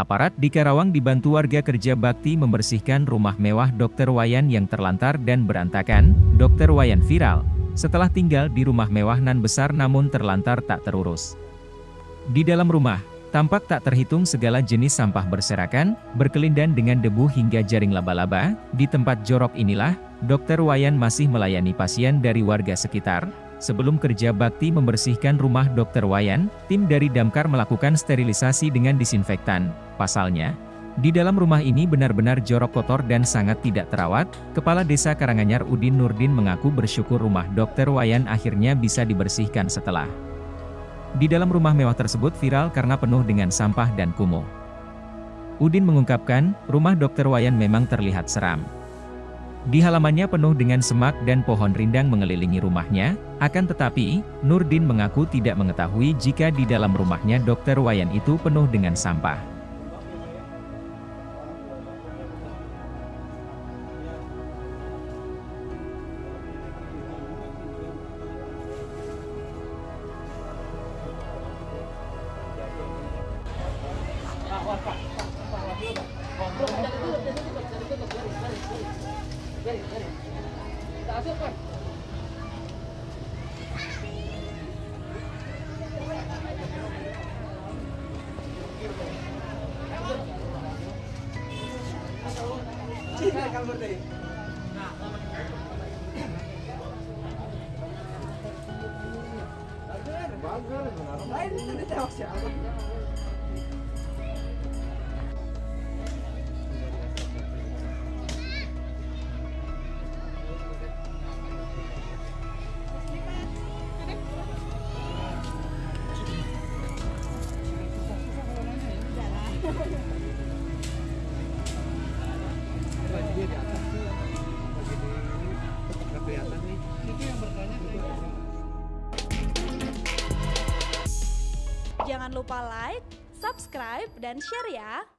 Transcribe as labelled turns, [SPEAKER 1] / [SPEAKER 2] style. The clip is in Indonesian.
[SPEAKER 1] Aparat di Karawang dibantu warga kerja bakti membersihkan rumah mewah Dr. Wayan yang terlantar dan berantakan. Dr. Wayan viral setelah tinggal di rumah mewah nan besar namun terlantar tak terurus. Di dalam rumah, tampak tak terhitung segala jenis sampah berserakan, berkelindan dengan debu hingga jaring laba-laba. Di tempat jorok inilah, Dr. Wayan masih melayani pasien dari warga sekitar, Sebelum kerja bakti membersihkan rumah Dr. Wayan, tim dari Damkar melakukan sterilisasi dengan disinfektan. Pasalnya, di dalam rumah ini benar-benar jorok kotor dan sangat tidak terawat, Kepala Desa Karanganyar Udin Nurdin mengaku bersyukur rumah Dr. Wayan akhirnya bisa dibersihkan setelah. Di dalam rumah mewah tersebut viral karena penuh dengan sampah dan kumuh. Udin mengungkapkan, rumah Dr. Wayan memang terlihat seram. Di halamannya penuh dengan semak dan pohon rindang mengelilingi rumahnya, akan tetapi, Nurdin mengaku tidak mengetahui jika di dalam rumahnya Dr. Wayan itu penuh dengan sampah.
[SPEAKER 2] Lain itu ditewak siapa?
[SPEAKER 3] Jangan lupa like, subscribe, dan share ya.